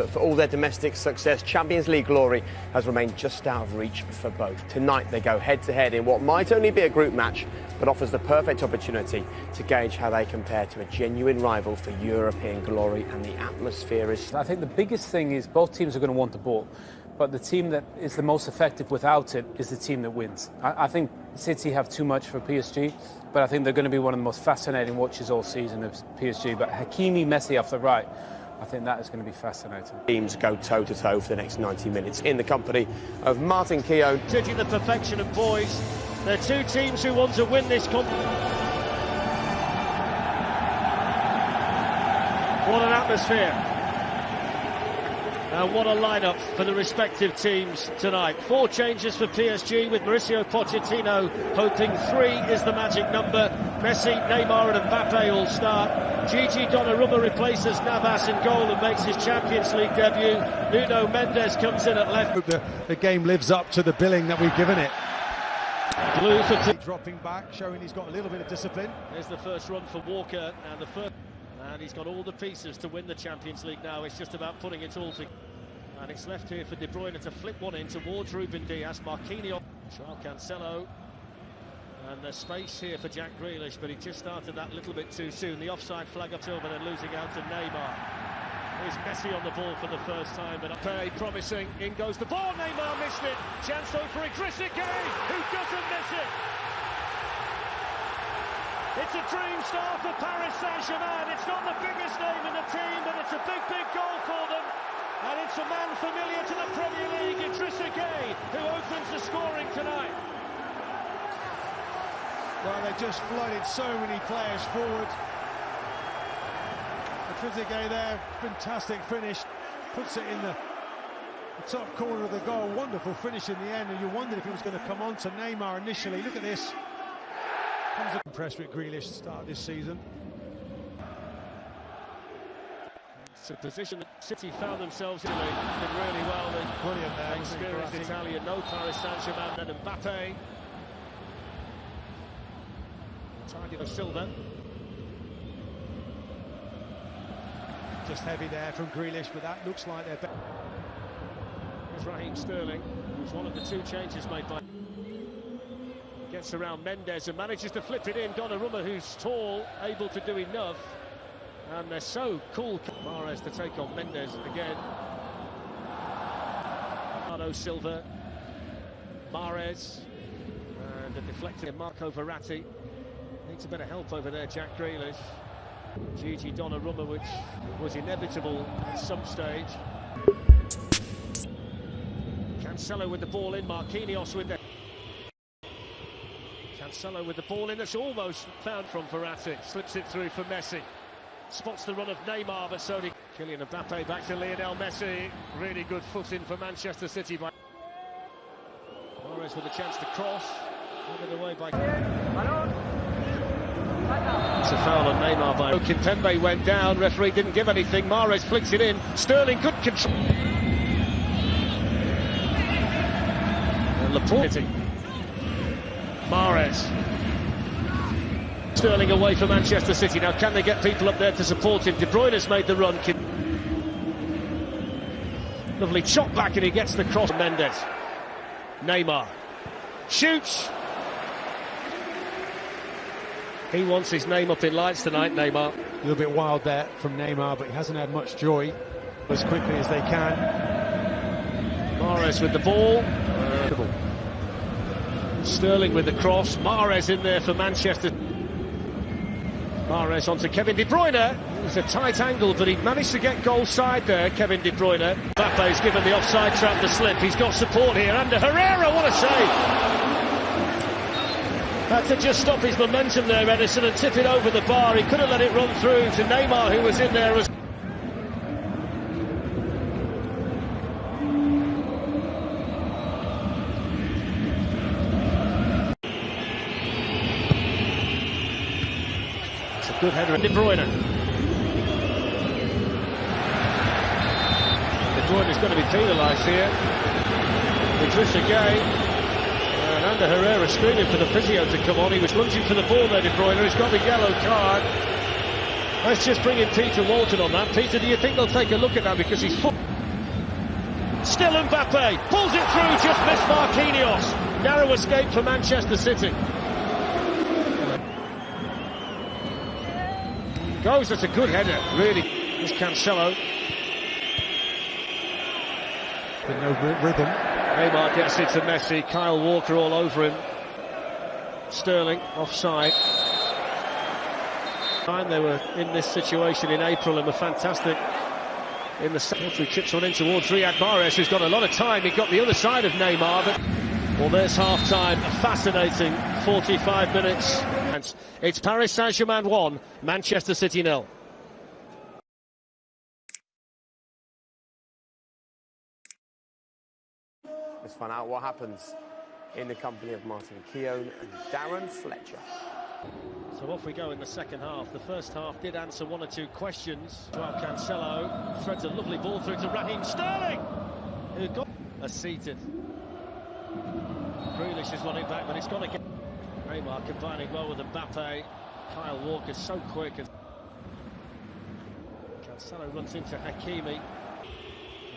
but for all their domestic success, Champions League glory has remained just out of reach for both. Tonight they go head to head in what might only be a group match, but offers the perfect opportunity to gauge how they compare to a genuine rival for European glory, and the atmosphere is. I think the biggest thing is both teams are going to want the ball. But the team that is the most effective without it is the team that wins. I, I think City have too much for PSG, but I think they're going to be one of the most fascinating watches all season of PSG. But Hakimi, Messi off the right, I think that is going to be fascinating. Teams go toe to toe for the next 90 minutes in the company of Martin Keown. Judging the perfection of boys, they're two teams who want to win this competition. What an atmosphere. And what a lineup for the respective teams tonight. Four changes for PSG with Mauricio Pochettino hoping three is the magic number. Messi, Neymar and Mbappe all start. Gigi Donnarumma replaces Navas in goal and makes his Champions League debut. Nuno Mendes comes in at left. The, the game lives up to the billing that we've given it. Blue for dropping back, showing he's got a little bit of discipline. There's the first run for Walker and the first and he's got all the pieces to win the Champions League now. It's just about putting it all together. And it's left here for De Bruyne to flip one in towards Ruben Dias. Marquinhos, Joao Cancelo. And there's space here for Jack Grealish, but he just started that little bit too soon. The offside flag up over and losing out to Neymar. Here's Messi on the ball for the first time, but Pay promising. In goes the ball. Neymar missed it. Chance though for Idrissa Gueye, who doesn't miss it. It's a dream start for Paris Saint-Germain. It's not the biggest name in the team, but it's a big, big goal for them. And it's a man familiar to the Premier League, Idrissa Gueye, who opens the scoring tonight. Well, they just flooded so many players forward. Gueye there, fantastic finish. Puts it in the, the top corner of the goal. Wonderful finish in the end, and you wondered if he was going to come on to Neymar initially. Look at this. Comes impressed with Grealish to start this season. It's a position that City found themselves in. They did really well. They Brilliant there. experienced Italian, no Paris Saint-Germain, then Mbappe. Target of Silva. Just heavy there from Grealish, but that looks like they're better. Raheem Sterling, who's one of the two changes made by... Gets around Mendes and manages to flip it in. Donnarumma, who's tall, able to do enough. And they're so cool. Mahrez to take on Mendes again. Bernardo Silva. Mahrez. And a deflecting Marco Verratti. Needs a bit of help over there, Jack Grealish. Gigi Donnarumma, which was inevitable at some stage. Cancelo with the ball in, Marquinhos with the... Cancelo with the ball in, that's almost found from Verratti. Slips it through for Messi. Spots the run of Neymar, but so did Kylian Mbappe back to Lionel Messi. Really good foot in for Manchester City. By Mahrez with a chance to cross. Given away by... It's a foul on Neymar by Kimpembe went down. Referee didn't give anything. Mahrez flicks it in. Sterling good control. Laporte. Mahrez. Sterling away for Manchester City. Now, can they get people up there to support him? De Bruyne has made the run. Lovely chop back and he gets the cross. Mendes. Neymar. Shoots. He wants his name up in lights tonight, Neymar. A little bit wild there from Neymar, but he hasn't had much joy as quickly as they can. Mahrez with the ball. Sterling with the cross. Mahrez in there for Manchester. Mahrez onto Kevin De Bruyne. It's a tight angle, but he managed to get goal side there, Kevin De Bruyne. Mbappe's given the offside trap the slip. He's got support here. Ander Herrera, what a save! Had to just stop his momentum there, Ederson, and tip it over the bar. He could have let it run through to Neymar, who was in there as It's a good header. De Bruyne. De Bruyne is going to be penalised here. Idrissa Gueye. And Ander Herrera screaming for the physio to come on. He was lunging for the ball there, De Bruyne. He's got the yellow card. Let's just bring in Peter Walton on that. Peter, do you think they'll take a look at that because he's... Still Mbappe. Pulls it through, just missed Marquinhos. Narrow escape for Manchester City. Goes, that's a good header, really. It's Cancelo. But no rhythm. Neymar gets it to Messi. Kyle Walker all over him. Sterling offside. Time they were in this situation in April and were fantastic in the second. Chips one in towards Riyad Mahrez, who's got a lot of time. He got the other side of Neymar, but well, there's half time. A fascinating 45 minutes. It's Paris Saint Germain 1, Manchester City 0. Find out what happens in the company of Martin Keown and Darren Fletcher. So off we go in the second half. The first half did answer one or two questions. Joao Cancelo threads a lovely ball through to Raheem Sterling, who got a seated. Grealish is running back, but it's gone again. Neymar combining well with Mbappe. Kyle Walker so quick. Cancelo runs into Hakimi.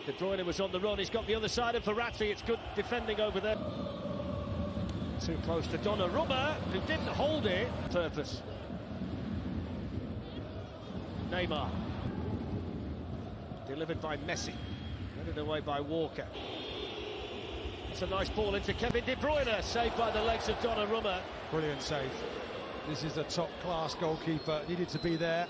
De Bruyne was on the run. He's got the other side of Verratti. It's good defending over there. Too close to Donnarumma, who didn't hold it. Purpose. Neymar. Delivered by Messi. Headed away by Walker. It's a nice ball into Kevin De Bruyne, saved by the legs of Donnarumma. Brilliant save. This is a top-class goalkeeper. Needed to be there.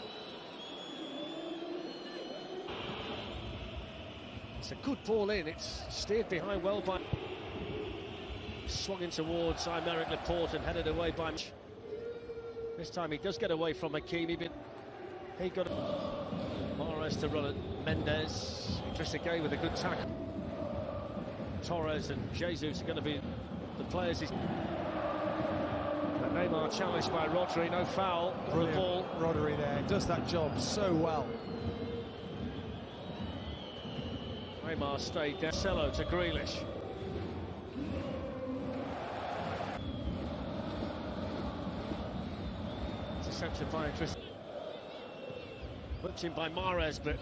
It's a good ball in. It's steered behind well by... Swung in towards Aymeric Laporte and headed away by... This time he does get away from Hakimi, but he got... Mahrez to run at Mendes. Trezeguet with a good tackle. Torres and Jesus are going to be the players. He's... Neymar challenged by Rodri, no foul. Brilliant. The ball. Rodri there does that job so well. Neymar stayed down. Cello to Grealish. Intercepted by Tris. Whipped in by Mahrez, but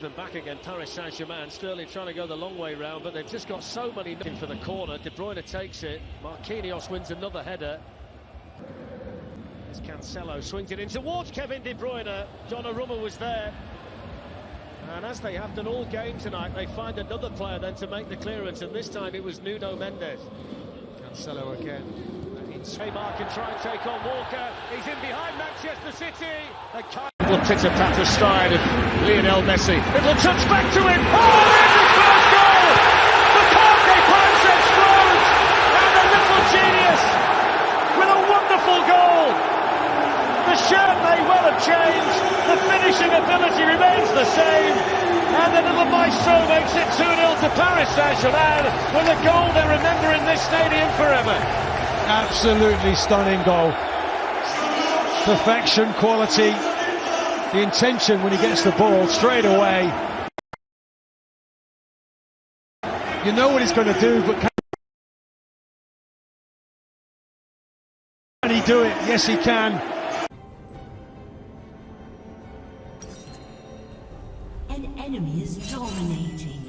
them back again. Paris Saint-Germain. Sterling trying to go the long way round, but they've just got so many looking for the corner. De Bruyne takes it. Marquinhos wins another header. As Cancelo swings it in towards Kevin De Bruyne. Donnarumma was there. And as they have done all game tonight, they find another player then to make the clearance, and this time it was Nuno Mendes. Cancelo again. Neymar can try and take on Walker. He's in behind Manchester City. Little pitter patter stride of Lionel Messi. Little touch back to him. Oh, there's his first goal! The Parc des And a little genius with a wonderful goal. The shirt may well have changed. Finishing ability remains the same. And the little maestro makes it 2-0 to Paris Saint-Germain with a goal they remember in this stadium forever. Absolutely stunning goal. Perfection, quality, the intention when he gets the ball straight away. You know what he's going to do, but can he do it? Yes, he can. An enemy is dominating.